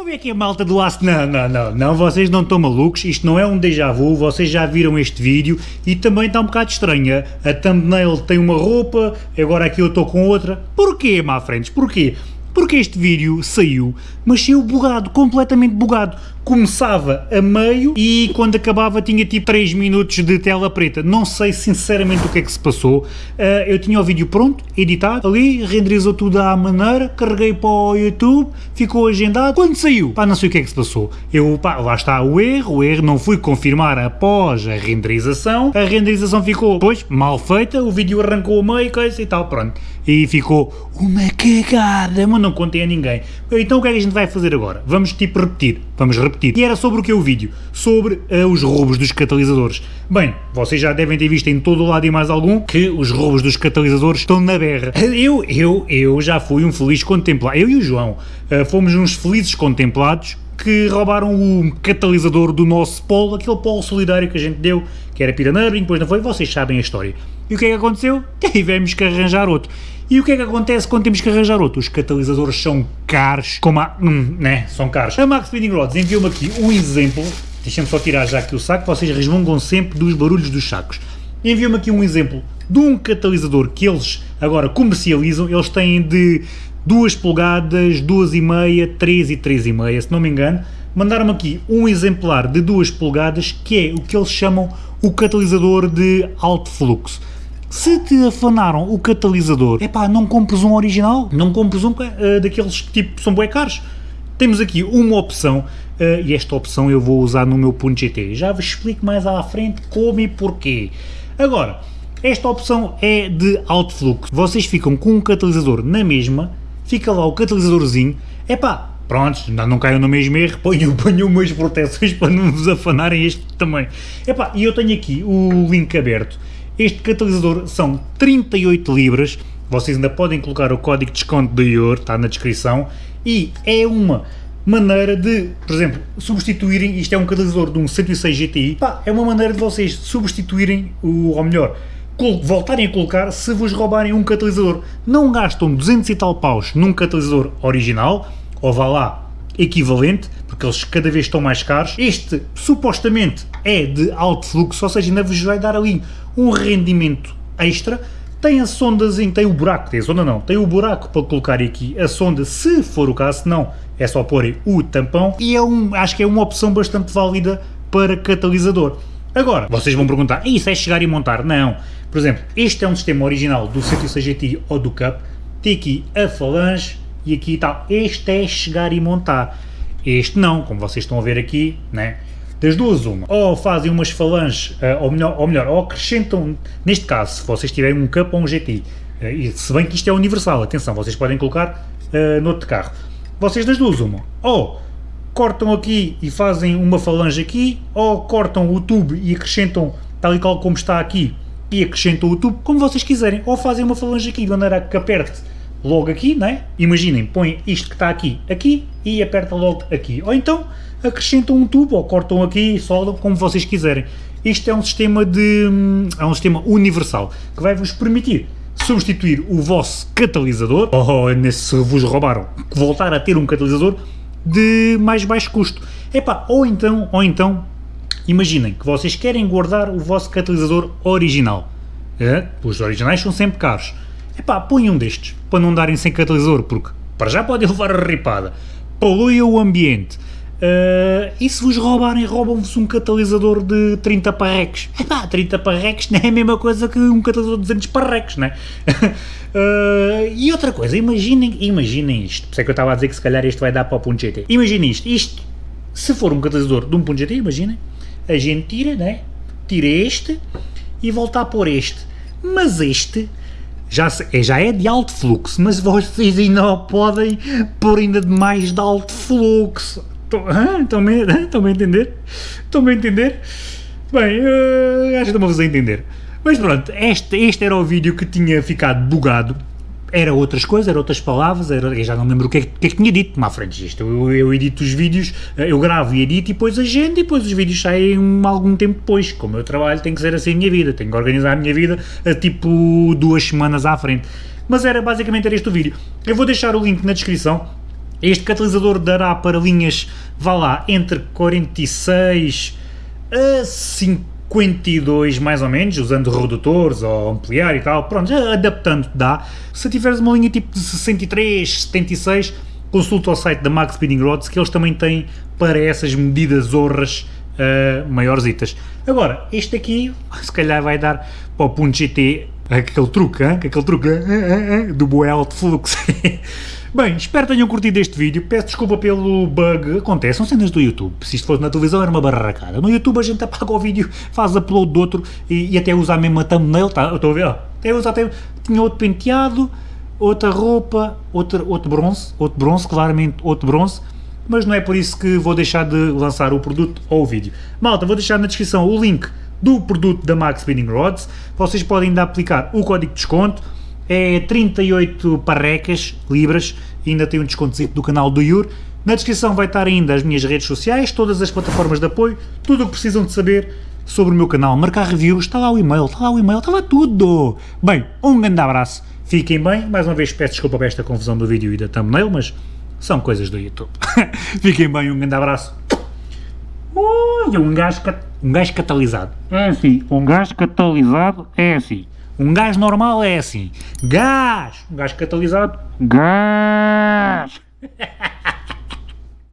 Como é que é malta do aço? Não, não, não, não, vocês não estão malucos, isto não é um déjà vu, vocês já viram este vídeo e também está um bocado estranha. A thumbnail tem uma roupa, agora aqui eu estou com outra. Porquê, má frentes, porquê? Porque este vídeo saiu, mas saiu bugado, completamente bugado. Começava a meio e quando acabava tinha tipo 3 minutos de tela preta. Não sei sinceramente o que é que se passou. Uh, eu tinha o vídeo pronto, editado, ali, renderizou tudo à maneira, carreguei para o YouTube, ficou agendado. Quando saiu, pá, não sei o que é que se passou. Eu, pá, lá está o erro, o erro não fui confirmar após a renderização. A renderização ficou, pois, mal feita, o vídeo arrancou a meio, coisa e tal, pronto. E ficou uma cagada, mas não contei a ninguém. Então o que é que a gente vai fazer agora? Vamos tipo repetir, vamos repetir. E era sobre o que é o vídeo? Sobre uh, os roubos dos catalisadores. Bem, vocês já devem ter visto em todo o lado e mais algum que os roubos dos catalisadores estão na berra. Eu, eu, eu já fui um feliz contemplado, eu e o João, uh, fomos uns felizes contemplados que roubaram o catalisador do nosso polo, aquele polo solidário que a gente deu, que era Piranabring, depois não foi, vocês sabem a história. E o que é que aconteceu? Tivemos que arranjar outro. E o que é que acontece quando temos que arranjar outro? Os catalisadores são caros, como a... Hum, né, são caros. A Max Speeding Rods enviou-me aqui um exemplo, deixem-me só tirar já aqui o saco, vocês resmungam sempre dos barulhos dos sacos. Enviou-me aqui um exemplo de um catalisador que eles agora comercializam, eles têm de 2 polegadas, 2,5, 3 e 3,5, se não me engano, mandaram-me aqui um exemplar de 2 polegadas que é o que eles chamam o catalisador de alto fluxo. Se te afanaram o catalisador, é pá, não compres um original, não compres um uh, daqueles que tipo são bem caros. Temos aqui uma opção, uh, e esta opção eu vou usar no meu ponto GT. Já vos explico mais à frente como e porquê. Agora, esta opção é de alto fluxo. Vocês ficam com um catalisador na mesma, fica lá o catalisadorzinho, é pá, pronto, não caiam no mesmo erro, ponham umas proteções para não vos afanarem este também. Epá, e eu tenho aqui o link aberto este catalisador são 38 libras, vocês ainda podem colocar o código de desconto do IOR, está na descrição, e é uma maneira de, por exemplo, substituírem, isto é um catalisador de um 106 GTI, pá, é uma maneira de vocês substituírem, o, ou melhor, voltarem a colocar se vos roubarem um catalisador. Não gastam 200 e tal paus num catalisador original, ou vá lá, equivalente, porque eles cada vez estão mais caros. Este, supostamente, é de alto fluxo, ou seja, ainda vos vai dar ali um rendimento extra. Tem a sonda, tem o buraco, tem a sonda não, tem o buraco para colocar aqui a sonda, se for o caso, não, é só pôr o tampão. E é um, acho que é uma opção bastante válida para catalisador. Agora, vocês vão perguntar, isso é chegar e montar? Não. Por exemplo, este é um sistema original do 106 GT ou do Cup, tem aqui a falange, e aqui tal. Este é chegar e montar. Este não, como vocês estão a ver aqui, né? Das duas uma, ou fazem umas falanges, eh, ou melhor, ou melhor, ou acrescentam, neste caso, se vocês tiverem um Cup ou um GT, eh, e se bem que isto é universal, atenção, vocês podem colocar uh, no outro carro. Vocês das duas uma, ou cortam aqui e fazem uma falange aqui, ou cortam o tubo e acrescentam tal e qual como está aqui, e acrescentam o tubo, como vocês quiserem, ou fazem uma falange aqui, de maneira que aperte logo aqui, né? Imaginem, põe isto que está aqui, aqui e aperta logo aqui. Ou então acrescentam um tubo ou cortam aqui e soldam como vocês quiserem. Isto é um sistema de é um sistema universal que vai vos permitir substituir o vosso catalisador, ou nesse se vos roubaram, voltar a ter um catalisador de mais baixo custo. Epá, ou então, ou então, imaginem que vocês querem guardar o vosso catalisador original. É? Os originais são sempre caros Epá, ponham um destes, para não darem sem catalisador, porque para já podem levar a ripada, polui o ambiente, uh, e se vos roubarem, roubam-vos um catalisador de 30 parreques. Epá, 30 parreques não é a mesma coisa que um catalisador de 200 parreques, né? uh, e outra coisa, imaginem, imaginem isto, por isso é que eu estava a dizer que se calhar isto vai dar para o ponto GT. Imaginem isto, isto, se for um catalisador de um ponto GT, imaginem, a gente tira, né? Tira este e volta a pôr este. Mas este já, é, já é de alto fluxo, mas vocês ainda podem pôr ainda de mais de alto fluxo. Estão-me estão a entender? Estão-me a entender? Bem, uh, acho que estão-me a entender. Mas pronto, este, este era o vídeo que tinha ficado bugado era outras coisas, era outras palavras, era, já não lembro o que é, que, é que tinha dito, má frente isto, eu, eu, edito os vídeos, eu gravo e edito e depois agendo e depois os vídeos saem algum tempo depois, como eu trabalho tem que ser assim a minha vida, tenho que organizar a minha vida a tipo duas semanas à frente, mas era basicamente era este o vídeo, eu vou deixar o link na descrição, Este catalisador dará para linhas, vá lá, entre 46 a 52 mais ou menos, usando redutores ou ampliar e tal, pronto, adaptando dá. Se tiveres uma linha tipo de 63, 76, consulta o site da Max Speeding Rods que eles também têm para essas medidas horras uh, maiorzitas. Agora, este aqui, se calhar vai dar para o GT aquele truque, hein? aquele truque hein? do bué alto fluxo. Bem, espero que tenham curtido este vídeo, peço desculpa pelo bug, acontece, são cenas do YouTube, se isto fosse na televisão era uma barracada, no YouTube a gente apaga o vídeo, faz upload de outro e, e até usa a mesma thumbnail, tá, estou a ver, até usa até, tinha outro penteado, outra roupa, outro, outro bronze, outro bronze, claramente outro bronze, mas não é por isso que vou deixar de lançar o produto ou o vídeo. Malta, vou deixar na descrição o link do produto da Max Spinning Rods, vocês podem ainda aplicar o código de desconto, é 38 parrecas, libras, ainda tem um desconto do canal do Yur. Na descrição vai estar ainda as minhas redes sociais, todas as plataformas de apoio, tudo o que precisam de saber sobre o meu canal, marcar reviews, está lá o e-mail, está lá o e-mail, está lá tudo! Bem, um grande abraço, fiquem bem, mais uma vez peço desculpa por esta confusão do vídeo e da thumbnail, mas são coisas do YouTube. fiquem bem, um grande abraço. Ui, um gajo, um gajo catalisado. É assim, um gajo catalisado é assim. Um gás normal é assim. Gás! Um gás catalisado. Gás!